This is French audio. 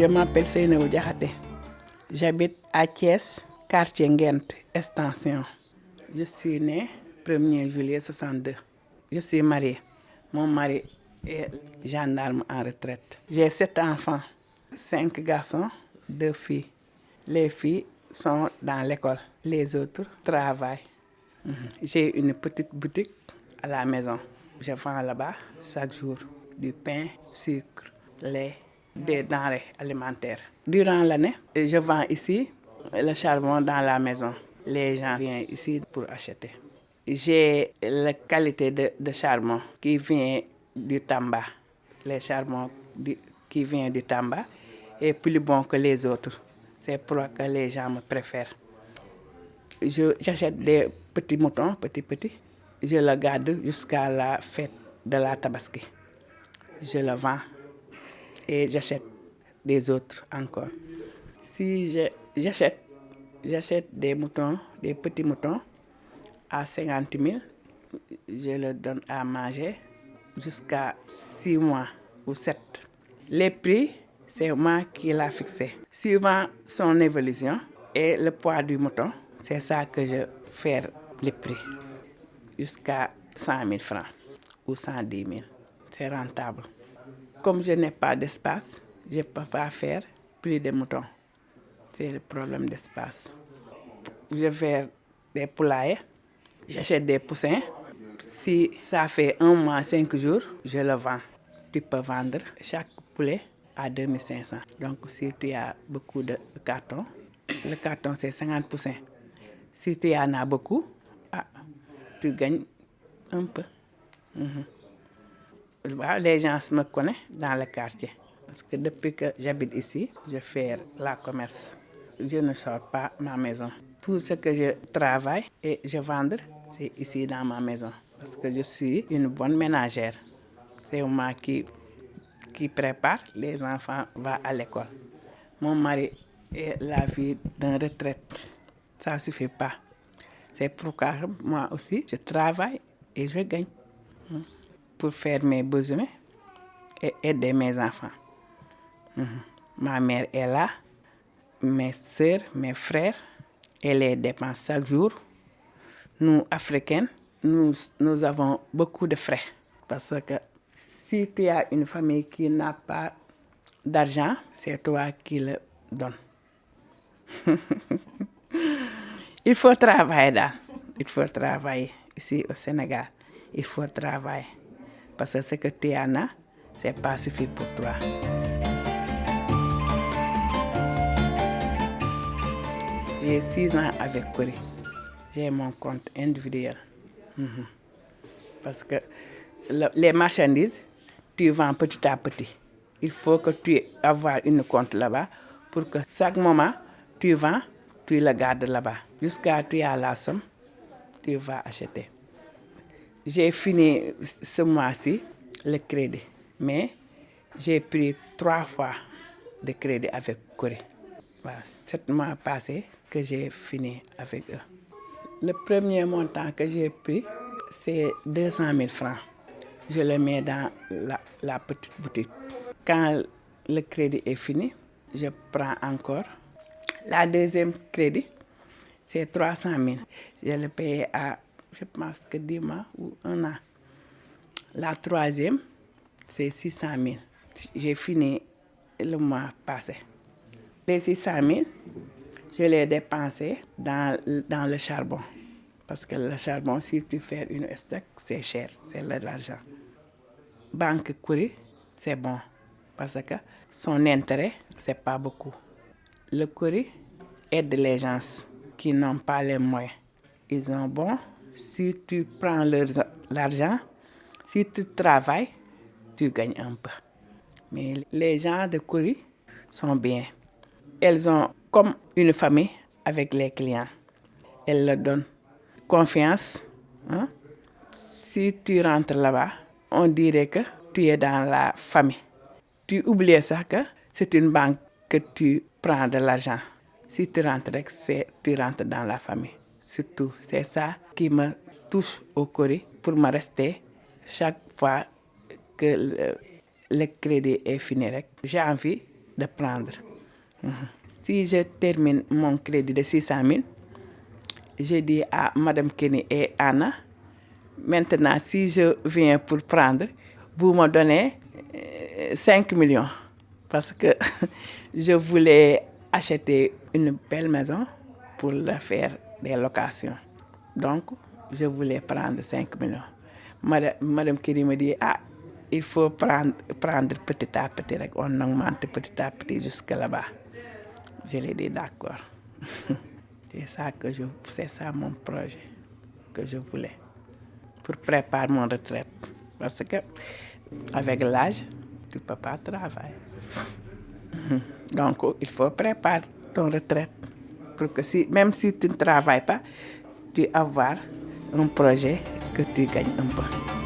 Je m'appelle Seynabou Diakhaté. J'habite à Thiès, quartier extension. Je suis née 1er juillet 62. Je suis mariée. Mon mari est gendarme en retraite. J'ai sept enfants, cinq garçons, deux filles. Les filles sont dans l'école, les autres travaillent. Mhm. J'ai une petite boutique à la maison. Je vends là-bas chaque jour du pain, sucre, lait, des denrées alimentaires. Durant l'année, je vends ici le charbon dans la maison. Les gens viennent ici pour acheter. J'ai la qualité de, charbon qui vient du Tamba. Le charbon qui vient du Tamba est plus bon que les autres. C'est pourquoi les gens me préfèrent. J'achète des petits moutons, petits, petits. Je le garde jusqu'à la fête de la Tabaski. Je le vends et j'achète des autres encore. Si j'achète, j'achète des moutons, des petits moutons à 50 000, je le donne à manger jusqu'à 6 mois ou 7. Les prix, c'est moi qui l'a fixé. Suivant son évolution et le poids du mouton, c'est ça que je fais les prix. Jusqu'à 100 000 francs ou 110 000. C'est rentable. Comme je n'ai pas d'espace, je ne peux pas faire plus de moutons. C'est le problème d'espace. Je fais des poulaillers, j'achète des poussins. Si ça fait un mois, cinq jours, je le vends. Tu peux vendre chaque poulet à 2500. Donc si tu as beaucoup de cartons, le carton c'est 50 poussins. Si tu en as beaucoup, ah, tu gagnes un peu. -hmm. Les gens me connaissent dans le quartier. Parce que depuis que j'habite ici, je fais la commerce. Je ne sors pas ma maison. Tout ce que je travaille et je vends, c'est ici dans ma maison. Parce que je suis une bonne ménagère. C'est moi qui, qui prépare les enfants vont à l'école. Mon mari est la vie d'un retraite. Ça ne suffit pas. C'est pourquoi moi aussi, je travaille et je gagne pour faire mes besoins et aider mes enfants. -hmm. Ma mère est là, mes soeurs, mes frères, et les dépenses chaque jour. Nous, Africains, nous, nous avons beaucoup de frais. Parce que si tu as une famille qui n'a pas d'argent, c'est toi qui le donnes. Il faut travailler là. Il faut travailler ici au Sénégal. Il faut travailler. Parce que ce que tu en as, ce n'est pas suffisant pour toi. J'ai six ans avec Corée. J'ai mon compte individuel. -hmm. Parce que le, les marchandises, tu vends petit à petit. Il faut que tu aies avoir une compte là-bas pour que chaque moment, tu vends, tu le gardes là-bas. Jusqu'à tu as la somme, tu vas acheter. J'ai fini ce mois-ci le crédit, mais j'ai pris trois fois de crédit avec Corée. Voilà, sept mois passés que j'ai fini avec eux. Le premier montant que j'ai pris, c'est 200 000 francs. Je le mets dans la, la petite boutique. Quand le crédit est fini, je prends encore. La deuxième crédit, c'est 300 000. Je le paye à, je pense que 10 mois ou un an. La troisième, c'est 600 000. J'ai fini le mois passé. Les 600 000, je les dépensé dans, dans le charbon. Parce que le charbon, si tu fais une stock, c'est cher, c'est de l'argent. Banque Curie, c'est bon. Parce que son intérêt, c'est pas beaucoup. Le Curie aide les gens qui n'ont pas les moyens. Ils ont bon, si tu prends l'argent, si tu travailles, tu gagnes un peu. Mais les gens de Curie sont bien. Elles ont comme une famille avec les clients. Elles leur donnent confiance. Hein? Si tu rentres là-bas, on dirait que tu es dans la famille. Tu oublies ça que c'est une banque que tu prends de l'argent. Si tu rentres, tu rentres dans la famille. Surtout, c'est ça qui me touche au Corée pour me rester chaque fois que le, crédit est fini. J'ai envie de prendre. Mhm. Si je termine mon crédit de 600 000, j'ai dit à Madame Kenny et Anna, maintenant si je viens pour prendre, vous me donnez 5 euh, millions. Parce que je voulais acheter une belle maison pour la faire des locations. Donc, je voulais prendre 5 millions. Madame, Madame Kenny me dit, ah, il faut prendre, prendre petit à petit, on augmente petit à petit jusqu'à là-bas. Je l'ai dit d'accord. c'est ça c'est ça mon projet que je voulais pour préparer mon retraite. Parce que avec l'âge, tu ne peux pas travailler. Donc, il faut préparer ton retraite pour que si, même si tu ne travailles pas, tu avoir un projet que tu gagnes un peu.